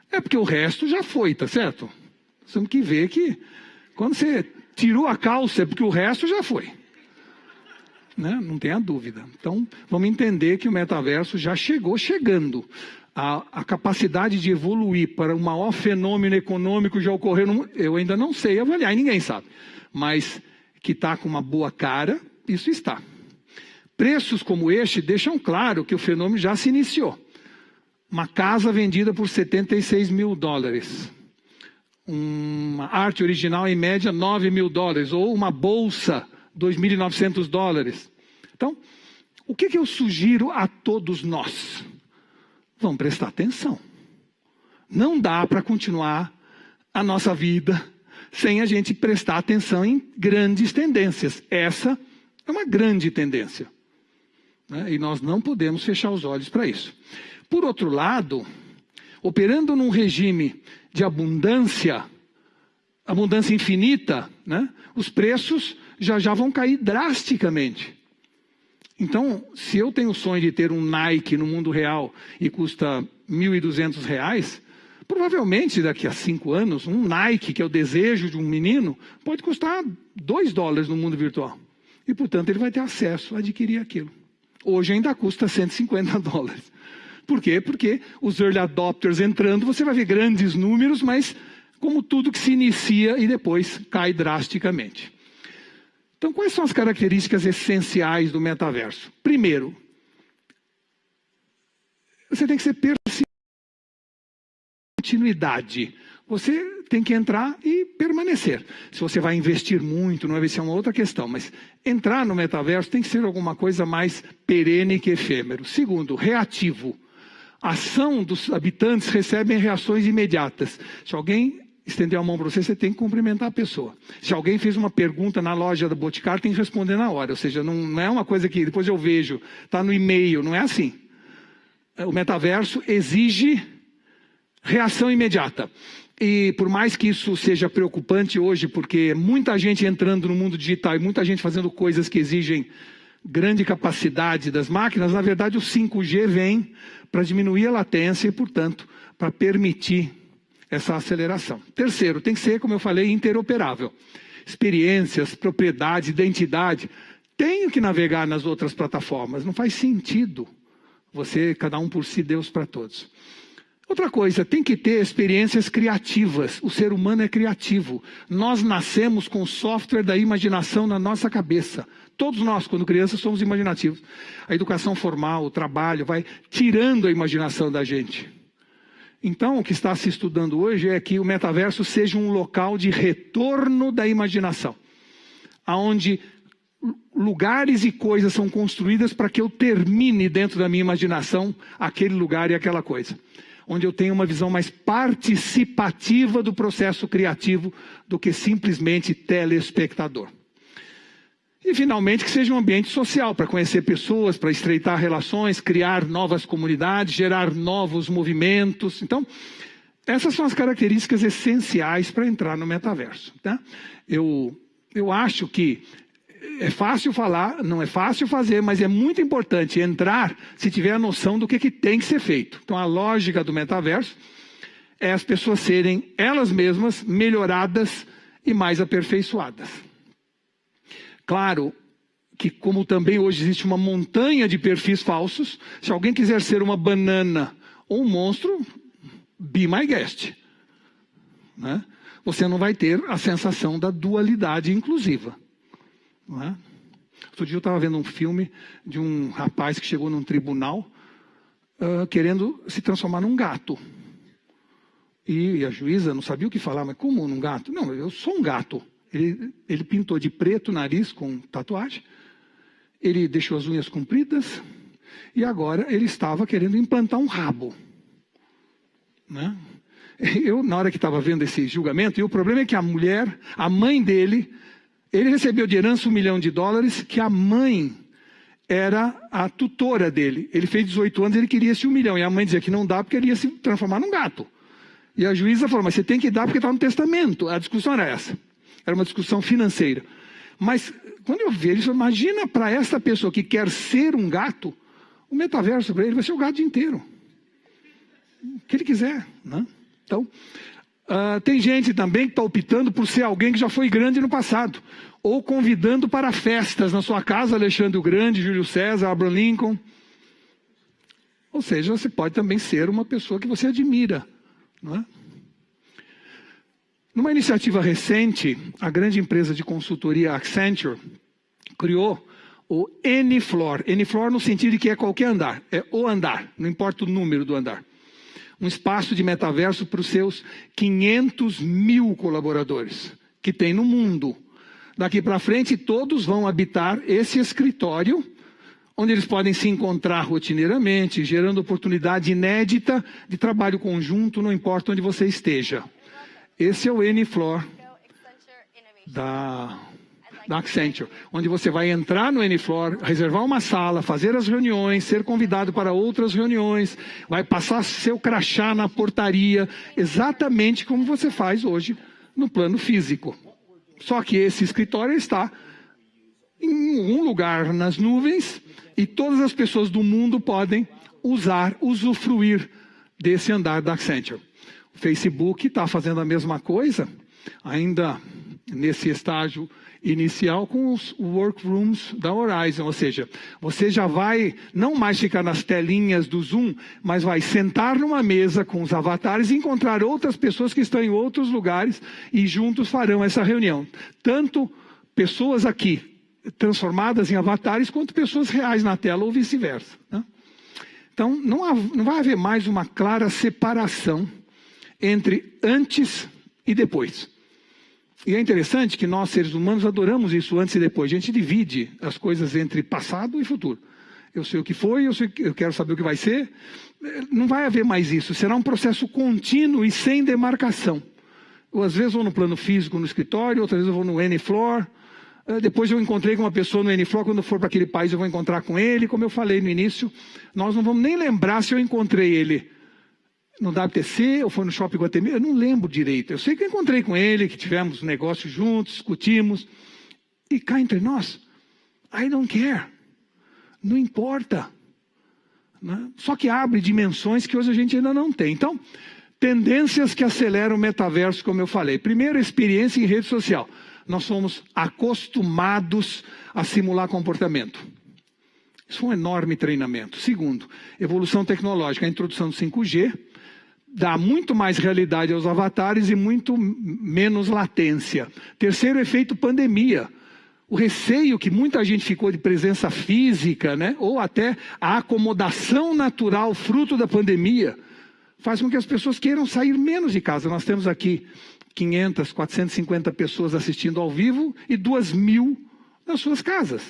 É porque o resto já foi, tá certo? Nós temos que ver que quando você tirou a calça é porque o resto já foi. Né? Não tenha dúvida. Então, vamos entender que o metaverso já chegou chegando. A, a, capacidade de evoluir para um maior fenômeno econômico já ocorreu, eu ainda não sei avaliar, ninguém sabe. Mas que está com uma boa cara, isso está. Preços como este deixam claro que o fenômeno já se iniciou. Uma casa vendida por 76 mil dólares. Uma arte original, em média, 9 mil dólares. Ou uma bolsa, 2.900 dólares. Então, o que, que eu sugiro a todos nós? Vamos prestar atenção. Não dá para continuar a nossa vida sem a gente prestar atenção em grandes tendências. Essa é uma grande tendência. Né? E nós não podemos fechar os olhos para isso. Por outro lado, operando num regime de abundância, abundância infinita, né? os preços já já vão cair drasticamente. Então, se eu tenho o sonho de ter um Nike no mundo real e custa R$ 1.200, provavelmente daqui a cinco anos, um Nike, que é o desejo de um menino, pode custar 2 dólares no mundo virtual. E, portanto, ele vai ter acesso a adquirir aquilo. Hoje ainda custa 150 dólares. Por quê? Porque os early adopters entrando, você vai ver grandes números, mas como tudo que se inicia e depois cai drasticamente. Então, quais são as características essenciais do metaverso? Primeiro, você tem que ser persistente. Continuidade. Você tem que entrar e permanecer. Se você vai investir muito, não é ser uma outra questão, mas entrar no metaverso tem que ser alguma coisa mais perene que efêmero. Segundo, reativo. A ação dos habitantes recebem reações imediatas. Se alguém estender a mão para você, você tem que cumprimentar a pessoa. Se alguém fez uma pergunta na loja da Boticário, tem que responder na hora. Ou seja, não, não é uma coisa que depois eu vejo, está no e-mail, não é assim. O metaverso exige reação imediata. E por mais que isso seja preocupante hoje, porque muita gente entrando no mundo digital e muita gente fazendo coisas que exigem grande capacidade das máquinas, na verdade o 5G vem para diminuir a latência e, portanto, para permitir essa aceleração. Terceiro, tem que ser, como eu falei, interoperável. Experiências, propriedade, identidade. Tenho que navegar nas outras plataformas. Não faz sentido você, cada um por si, Deus para todos. Outra coisa, tem que ter experiências criativas. O ser humano é criativo. Nós nascemos com o software da imaginação na nossa cabeça. Todos nós, quando crianças, somos imaginativos. A educação formal, o trabalho, vai tirando a imaginação da gente. Então, o que está se estudando hoje é que o metaverso seja um local de retorno da imaginação, aonde lugares e coisas são construídas para que eu termine dentro da minha imaginação aquele lugar e aquela coisa. Onde eu tenho uma visão mais participativa do processo criativo do que simplesmente telespectador. E, finalmente, que seja um ambiente social para conhecer pessoas, para estreitar relações, criar novas comunidades, gerar novos movimentos. Então, essas são as características essenciais para entrar no metaverso. Tá? Eu, eu acho que é fácil falar, não é fácil fazer, mas é muito importante entrar se tiver a noção do que, que tem que ser feito. Então, a lógica do metaverso é as pessoas serem elas mesmas melhoradas e mais aperfeiçoadas. Claro que, como também hoje existe uma montanha de perfis falsos, se alguém quiser ser uma banana ou um monstro, be my guest. Né? Você não vai ter a sensação da dualidade inclusiva. Não é? Outro dia eu estava vendo um filme de um rapaz que chegou num tribunal uh, querendo se transformar num gato. E a juíza não sabia o que falar, mas como num gato? Não, eu sou um gato. Ele, ele pintou de preto o nariz com tatuagem, ele deixou as unhas compridas e agora ele estava querendo implantar um rabo. Né? Eu, na hora que estava vendo esse julgamento, e o problema é que a mulher, a mãe dele, ele recebeu de herança um milhão de dólares, que a mãe era a tutora dele. Ele fez 18 anos, ele queria esse um milhão. E a mãe dizia que não dá porque ele ia se transformar num gato. E a juíza falou, mas você tem que dar porque está no testamento. A discussão era essa. Era uma discussão financeira. Mas quando eu vejo isso, imagina para essa pessoa que quer ser um gato, o metaverso para ele vai ser o gato inteiro. O que ele quiser. Né? Então, uh, tem gente também que está optando por ser alguém que já foi grande no passado. Ou convidando para festas na sua casa, Alexandre o Grande, Júlio César, Abraham Lincoln. Ou seja, você pode também ser uma pessoa que você admira. Não é? Numa iniciativa recente, a grande empresa de consultoria Accenture criou o N-Floor. N-Floor no sentido de que é qualquer andar, é o andar, não importa o número do andar. Um espaço de metaverso para os seus 500 mil colaboradores que tem no mundo. Daqui para frente, todos vão habitar esse escritório, onde eles podem se encontrar rotineiramente, gerando oportunidade inédita de trabalho conjunto, não importa onde você esteja. Esse é o N-Floor da da Accenture, onde você vai entrar no N-Floor, reservar uma sala, fazer as reuniões, ser convidado para outras reuniões, vai passar seu crachá na portaria, exatamente como você faz hoje no plano físico. Só que esse escritório está em um lugar nas nuvens e todas as pessoas do mundo podem usar, usufruir desse andar da Accenture. Facebook está fazendo a mesma coisa, ainda nesse estágio inicial com os workrooms da Horizon, ou seja, você já vai não mais ficar nas telinhas do Zoom, mas vai sentar numa mesa com os avatares e encontrar outras pessoas que estão em outros lugares e juntos farão essa reunião. Tanto pessoas aqui transformadas em avatares, quanto pessoas reais na tela ou vice-versa. Né? Então, não, há, não vai haver mais uma clara separação entre antes e depois. E é interessante que nós, seres humanos, adoramos isso antes e depois. A gente divide as coisas entre passado e futuro. Eu sei o que foi, eu, sei, eu quero saber o que vai ser. Não vai haver mais isso. Será um processo contínuo e sem demarcação. Eu, às vezes, vou no plano físico no escritório, outras vezes eu vou no N-Floor. Eh, depois eu encontrei com uma pessoa no N-Floor, quando eu for para aquele país eu vou encontrar com ele. Como eu falei no início, nós não vamos nem lembrar se eu encontrei ele no WTC ou foi no Shopping Guatemi, eu não lembro direito. Eu sei que eu encontrei com ele, que tivemos um negócio juntos, discutimos. E cá entre nós, I don't care. Não importa. Né? Só que abre dimensões que hoje a gente ainda não tem. Então, tendências que aceleram o metaverso, como eu falei. Primeiro, experiência em rede social. Nós somos acostumados a simular comportamento. Isso é um enorme treinamento. Segundo, evolução tecnológica, a introdução do 5G, dá muito mais realidade aos avatares e muito menos latência. Terceiro efeito pandemia. O receio que muita gente ficou de presença física, né? ou até a acomodação natural fruto da pandemia, faz com que as pessoas queiram sair menos de casa. Nós temos aqui 500, 450 pessoas assistindo ao vivo e 2 mil nas suas casas.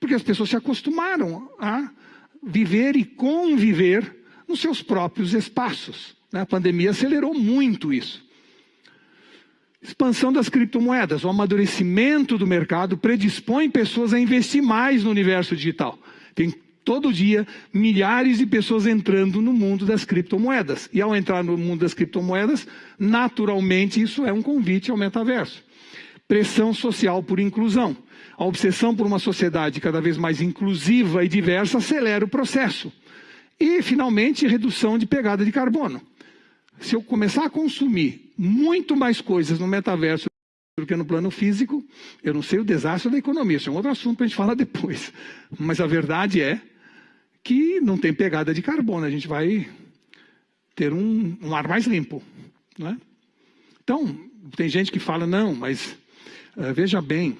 Porque as pessoas se acostumaram a viver e conviver nos seus próprios espaços. A pandemia acelerou muito isso. Expansão das criptomoedas, o amadurecimento do mercado predispõe pessoas a investir mais no universo digital. Tem todo dia milhares de pessoas entrando no mundo das criptomoedas. E ao entrar no mundo das criptomoedas, naturalmente isso é um convite ao metaverso. Pressão social por inclusão. A obsessão por uma sociedade cada vez mais inclusiva e diversa acelera o processo. E, finalmente, redução de pegada de carbono se eu começar a consumir muito mais coisas no metaverso do que no plano físico, eu não sei o desastre da economia. Isso é um outro assunto para a gente falar depois. Mas a verdade é que não tem pegada de carbono. A gente vai ter um, um ar mais limpo. Não é? Então, tem gente que fala, não, mas uh, veja bem,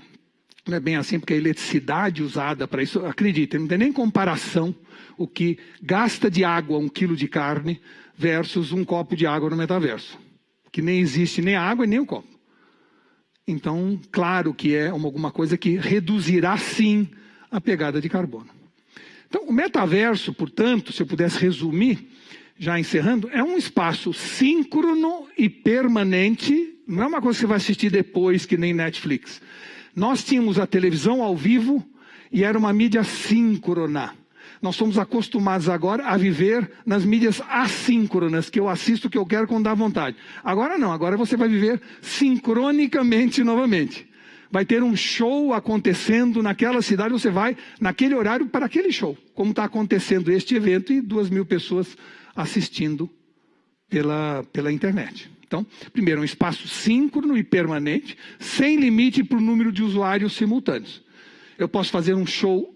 não é bem assim, porque a eletricidade usada para isso, acredite, não tem nem comparação o que gasta de água um quilo de carne versus um copo de água no metaverso. Que nem existe nem a água e nem o copo. Então, claro que é uma, alguma coisa que reduzirá sim a pegada de carbono. Então, o metaverso, portanto, se eu pudesse resumir, já encerrando, é um espaço síncrono e permanente, não é uma coisa que você vai assistir depois, que nem Netflix. Nós tínhamos a televisão ao vivo e era uma mídia síncrona. Nós somos acostumados agora a viver nas mídias assíncronas, que eu assisto o que eu quero quando dá vontade. Agora não, agora você vai viver sincronicamente novamente. Vai ter um show acontecendo naquela cidade, você vai naquele horário para aquele show, como está acontecendo este evento e duas mil pessoas assistindo pela, pela internet. Então, primeiro, um espaço síncrono e permanente, sem limite para o número de usuários simultâneos. Eu posso fazer um show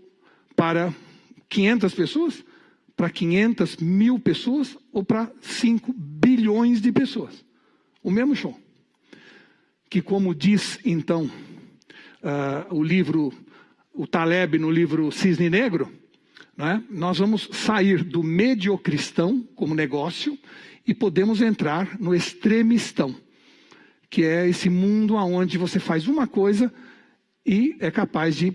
para 500 pessoas, para 500 mil pessoas ou para 5 bilhões de pessoas. O mesmo show. Que, como diz então uh, o livro, o Taleb no livro Cisne Negro, né, nós vamos sair do mediocristão como negócio e podemos entrar no extremistão, que é esse mundo onde você faz uma coisa e é capaz de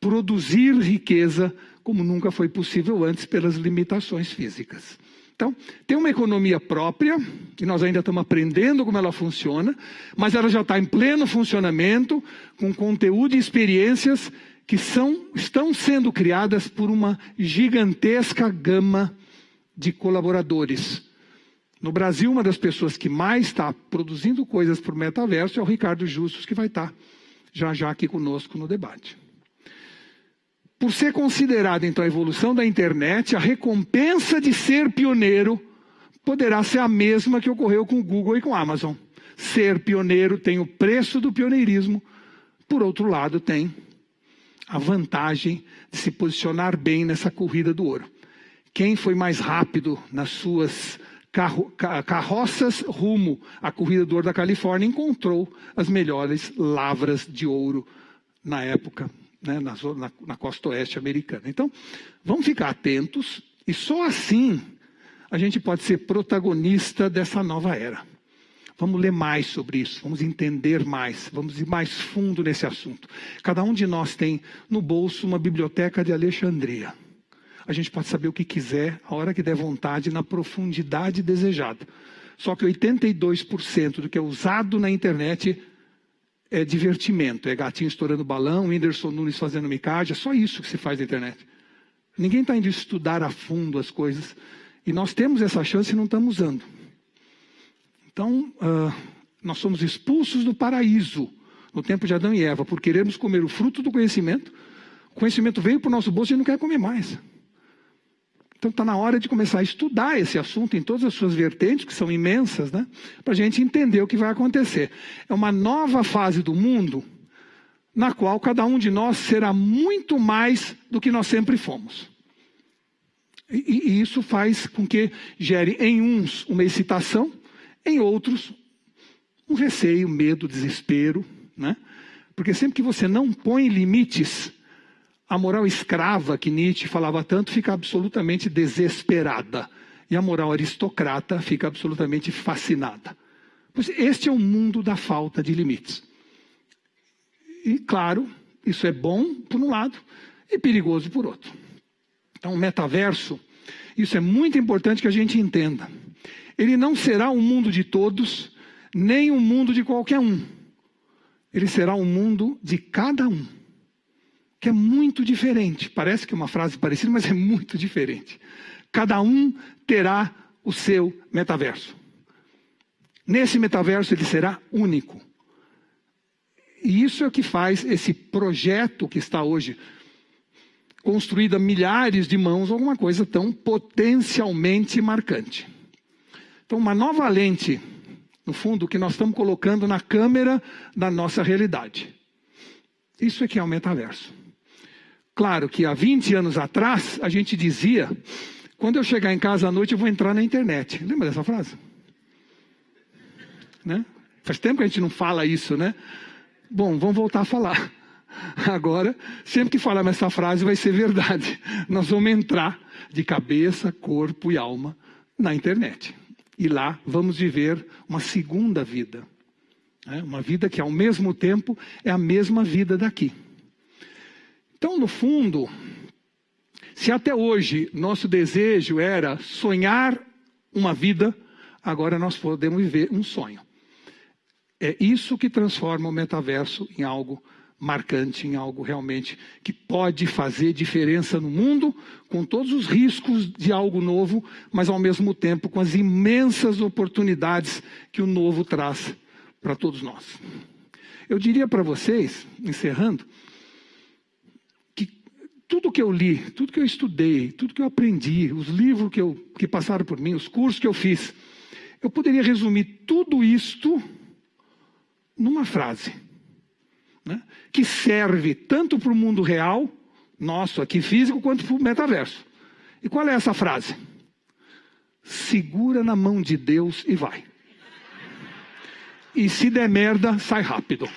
produzir riqueza como nunca foi possível antes pelas limitações físicas. Então, tem uma economia própria, que nós ainda estamos aprendendo como ela funciona, mas ela já está em pleno funcionamento, com conteúdo e experiências que são, estão sendo criadas por uma gigantesca gama de colaboradores. No Brasil, uma das pessoas que mais está produzindo coisas para o metaverso é o Ricardo Justus, que vai estar já já aqui conosco no debate. Por ser considerada, então, a evolução da internet, a recompensa de ser pioneiro poderá ser a mesma que ocorreu com o Google e com a Amazon. Ser pioneiro tem o preço do pioneirismo, por outro lado, tem a vantagem de se posicionar bem nessa corrida do ouro. Quem foi mais rápido nas suas carro, carroças rumo à corrida do ouro da Califórnia encontrou as melhores lavras de ouro na época né, na, na, na costa oeste americana. Então, vamos ficar atentos e só assim a gente pode ser protagonista dessa nova era. Vamos ler mais sobre isso, vamos entender mais, vamos ir mais fundo nesse assunto. Cada um de nós tem no bolso uma biblioteca de Alexandria. A gente pode saber o que quiser, a hora que der vontade, na profundidade desejada. Só que 82% do que é usado na internet é divertimento, é gatinho estourando balão, Whindersson Nunes fazendo micagem, é só isso que se faz na internet. Ninguém está indo estudar a fundo as coisas. E nós temos essa chance e não estamos usando. Então, uh, nós somos expulsos do paraíso no tempo de Adão e Eva por querermos comer o fruto do conhecimento. O conhecimento veio para o nosso bolso e não quer comer mais. Então está na hora de começar a estudar esse assunto em todas as suas vertentes, que são imensas, né? para a gente entender o que vai acontecer. É uma nova fase do mundo na qual cada um de nós será muito mais do que nós sempre fomos. E, e isso faz com que gere em uns uma excitação, em outros um receio, medo, desespero, né? Porque sempre que você não põe limites, a moral escrava que Nietzsche falava tanto fica absolutamente desesperada. E a moral aristocrata fica absolutamente fascinada. Pois este é o mundo da falta de limites. E, claro, isso é bom por um lado e perigoso por outro. Então, o metaverso, isso é muito importante que a gente entenda. Ele não será um mundo de todos, nem um mundo de qualquer um. Ele será um mundo de cada um que é muito diferente. Parece que é uma frase parecida, mas é muito diferente. Cada um terá o seu metaverso. Nesse metaverso ele será único. E isso é o que faz esse projeto que está hoje construído a milhares de mãos, alguma coisa tão potencialmente marcante. Então, uma nova lente, no fundo, que nós estamos colocando na câmera da nossa realidade. Isso é que é o metaverso. Claro que há 20 anos atrás, a gente dizia: quando eu chegar em casa à noite, eu vou entrar na internet. Lembra dessa frase? Né? Faz tempo que a gente não fala isso, né? Bom, vamos voltar a falar. Agora, sempre que falar essa frase, vai ser verdade. Nós vamos entrar de cabeça, corpo e alma na internet. E lá vamos viver uma segunda vida. Né? Uma vida que, ao mesmo tempo, é a mesma vida daqui. Então, no fundo, se até hoje nosso desejo era sonhar uma vida, agora nós podemos viver um sonho. É isso que transforma o metaverso em algo marcante, em algo realmente que pode fazer diferença no mundo, com todos os riscos de algo novo, mas ao mesmo tempo com as imensas oportunidades que o novo traz para todos nós. Eu diria para vocês, encerrando, tudo que eu li, tudo que eu estudei, tudo que eu aprendi, os livros que, eu, que passaram por mim, os cursos que eu fiz, eu poderia resumir tudo isto numa frase né, que serve tanto para o mundo real, nosso aqui físico, quanto para o metaverso. E qual é essa frase? Segura na mão de Deus e vai. E se der merda, sai rápido.